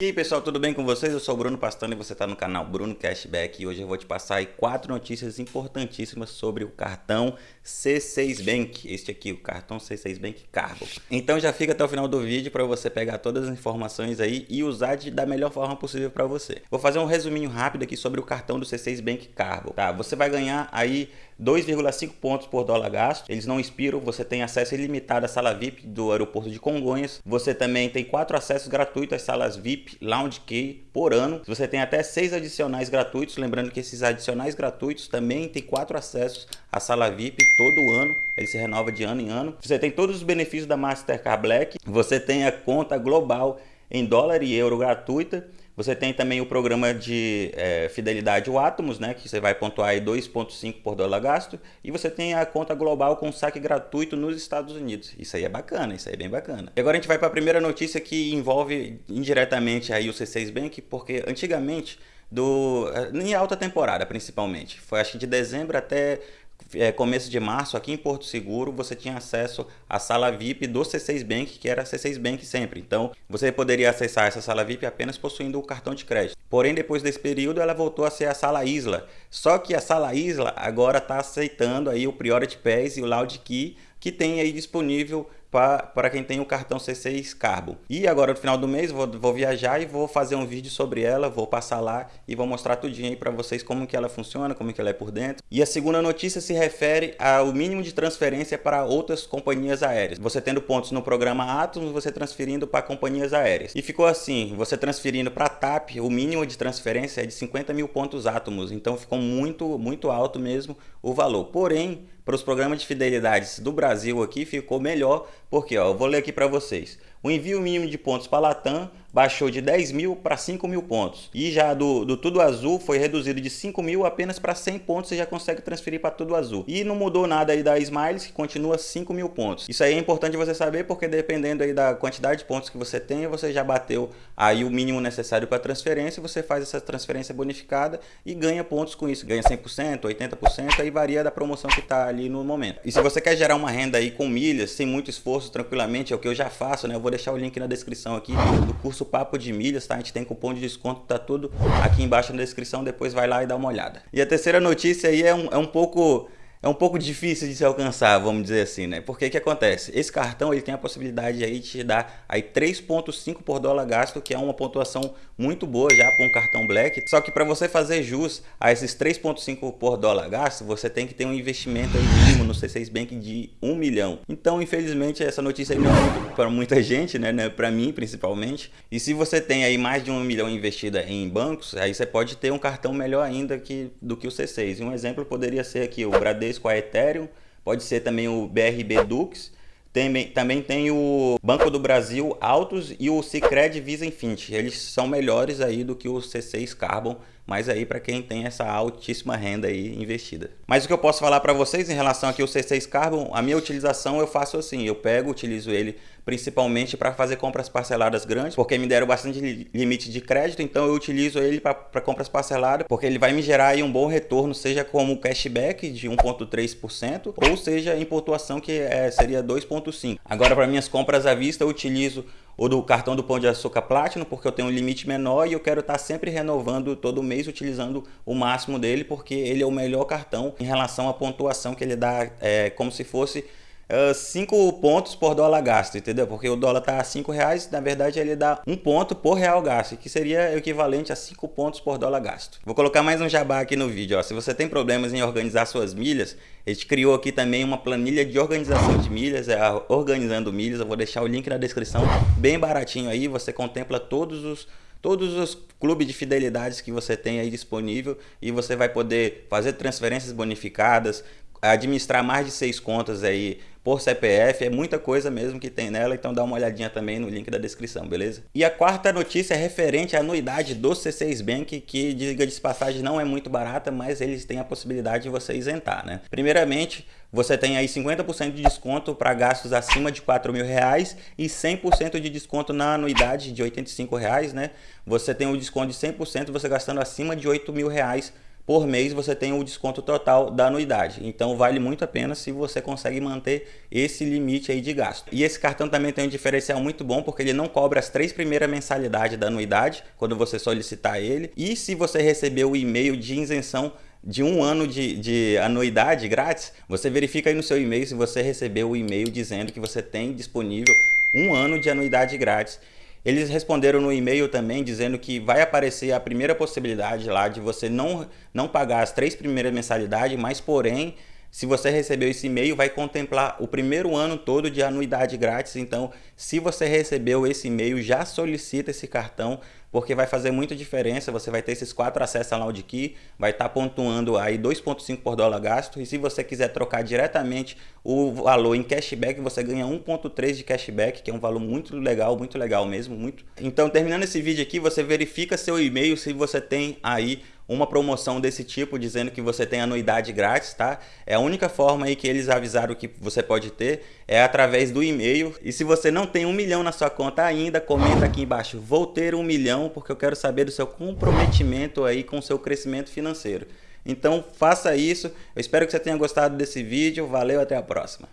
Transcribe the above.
E aí pessoal, tudo bem com vocês? Eu sou o Bruno Pastano e você está no canal Bruno Cashback e hoje eu vou te passar aí quatro notícias importantíssimas sobre o cartão C6 Bank, este aqui, o cartão C6 Bank Cargo. Então já fica até o final do vídeo para você pegar todas as informações aí e usar de, da melhor forma possível para você. Vou fazer um resuminho rápido aqui sobre o cartão do C6 Bank Cargo, tá? Você vai ganhar aí 2,5 pontos por dólar gasto, eles não expiram, você tem acesso ilimitado à sala VIP do aeroporto de Congonhas, você também tem quatro acessos gratuitos às salas VIP Lounge Key por ano, você tem até seis adicionais gratuitos, lembrando que esses adicionais gratuitos também tem quatro acessos à sala VIP todo ano, ele se renova de ano em ano, você tem todos os benefícios da Mastercard Black, você tem a conta global em dólar e euro gratuita, você tem também o programa de é, fidelidade o Atomos, né, que você vai pontuar aí 2.5 por dólar gasto, e você tem a conta global com saque gratuito nos Estados Unidos. Isso aí é bacana, isso aí é bem bacana. E agora a gente vai para a primeira notícia que envolve indiretamente aí o C6 Bank, porque antigamente do em alta temporada principalmente, foi acho que de dezembro até é, começo de março, aqui em Porto Seguro, você tinha acesso à sala VIP do C6 Bank, que era C6 Bank sempre. Então, você poderia acessar essa sala VIP apenas possuindo o cartão de crédito. Porém, depois desse período, ela voltou a ser a sala Isla. Só que a sala Isla agora está aceitando aí o Priority Pass e o Loud Key, que tem aí disponível para quem tem o cartão C6 Carbo. E agora no final do mês vou, vou viajar e vou fazer um vídeo sobre ela, vou passar lá e vou mostrar tudinho aí para vocês como que ela funciona, como que ela é por dentro. E a segunda notícia se refere ao mínimo de transferência para outras companhias aéreas. Você tendo pontos no programa Atos, você transferindo para companhias aéreas. E ficou assim, você transferindo para a TAP, o mínimo de transferência é de 50 mil pontos átomos, então ficou muito, muito alto mesmo o valor. Porém, para os programas de fidelidades do Brasil aqui ficou melhor, porque ó, eu vou ler aqui para vocês. O envio mínimo de pontos para a Latam baixou de 10 mil para 5 mil pontos. E já do, do Tudo Azul foi reduzido de 5 mil apenas para 100 pontos, você já consegue transferir para Tudo Azul. E não mudou nada aí da Smiles, que continua 5 mil pontos. Isso aí é importante você saber, porque dependendo aí da quantidade de pontos que você tem, você já bateu aí o mínimo necessário para transferência, você faz essa transferência bonificada e ganha pontos com isso. Ganha 100%, 80%, aí varia da promoção que está ali no momento. E se você quer gerar uma renda aí com milhas, sem muito esforço, tranquilamente, é o que eu já faço, né? Eu vou deixar o link na descrição aqui do curso curso Papo de Milhas, tá? A gente tem cupom de desconto, tá tudo aqui embaixo na descrição, depois vai lá e dá uma olhada. E a terceira notícia aí é um, é um pouco é um pouco difícil de se alcançar, vamos dizer assim, né? Porque que acontece? Esse cartão ele tem a possibilidade aí de te dar aí 3.5 por dólar gasto, que é uma pontuação muito boa já para um cartão Black. Só que para você fazer jus a esses 3.5 por dólar gasto, você tem que ter um investimento mínimo no C6 Bank de 1 milhão. Então, infelizmente, essa notícia aí não é para muita gente, né? né? Para mim, principalmente. E se você tem aí mais de 1 milhão investida em bancos, aí você pode ter um cartão melhor ainda que, do que o C6. E um exemplo poderia ser aqui o Bradesco a Ethereum, pode ser também o BRB Dux, também tem o Banco do Brasil Autos e o Cicred Visa Infinity. Eles são melhores aí do que o C6 Carbon, mas aí para quem tem essa altíssima renda aí investida. Mas o que eu posso falar para vocês em relação aqui ao C6 Carbon, a minha utilização eu faço assim, eu pego, utilizo ele principalmente para fazer compras parceladas grandes, porque me deram bastante limite de crédito, então eu utilizo ele para compras parceladas, porque ele vai me gerar aí um bom retorno, seja como cashback de 1.3%, ou seja em pontuação que é, seria 2.5%. Agora para minhas compras à vista eu utilizo ou do cartão do Pão de Açúcar Platinum, porque eu tenho um limite menor e eu quero estar sempre renovando todo mês, utilizando o máximo dele, porque ele é o melhor cartão em relação à pontuação que ele dá, é, como se fosse 5 uh, pontos por dólar gasto, entendeu? Porque o dólar está a 5 reais, na verdade ele dá um ponto por real gasto, que seria equivalente a 5 pontos por dólar gasto. Vou colocar mais um jabá aqui no vídeo, ó. se você tem problemas em organizar suas milhas, a gente criou aqui também uma planilha de organização de milhas, é a Organizando Milhas, eu vou deixar o link na descrição, bem baratinho aí, você contempla todos os todos os clubes de fidelidades que você tem aí disponível e você vai poder fazer transferências bonificadas, administrar mais de seis contas aí por CPF, é muita coisa mesmo que tem nela, então dá uma olhadinha também no link da descrição, beleza? E a quarta notícia é referente à anuidade do C6 Bank, que diga de passagem não é muito barata, mas eles têm a possibilidade de você isentar, né? Primeiramente, você tem aí 50% de desconto para gastos acima de 4 mil reais e 100% de desconto na anuidade de 85 reais, né? Você tem um desconto de 100% você gastando acima de 8 mil reais por mês você tem o desconto total da anuidade. Então vale muito a pena se você consegue manter esse limite aí de gasto. E esse cartão também tem um diferencial muito bom porque ele não cobra as três primeiras mensalidades da anuidade quando você solicitar ele. E se você receber o e-mail de isenção de um ano de, de, anuidade grátis, você verifica aí no seu e-mail se você recebeu o e-mail dizendo que você tem disponível um ano de anuidade grátis. Eles responderam no e-mail também dizendo que vai aparecer a primeira possibilidade lá de você não, não pagar as três primeiras mensalidades, mas porém se você recebeu esse e-mail, vai contemplar o primeiro ano todo de anuidade grátis. Então, se você recebeu esse e-mail, já solicita esse cartão, porque vai fazer muita diferença. Você vai ter esses quatro acessos ao Key, vai estar tá pontuando aí 2,5 por dólar gasto. E se você quiser trocar diretamente o valor em cashback, você ganha 1,3 de cashback, que é um valor muito legal, muito legal mesmo. muito. Então, terminando esse vídeo aqui, você verifica seu e-mail se você tem aí uma promoção desse tipo, dizendo que você tem anuidade grátis, tá? É a única forma aí que eles avisaram que você pode ter, é através do e-mail. E se você não tem um milhão na sua conta ainda, comenta aqui embaixo, vou ter um milhão, porque eu quero saber do seu comprometimento aí com o seu crescimento financeiro. Então faça isso, eu espero que você tenha gostado desse vídeo, valeu, até a próxima.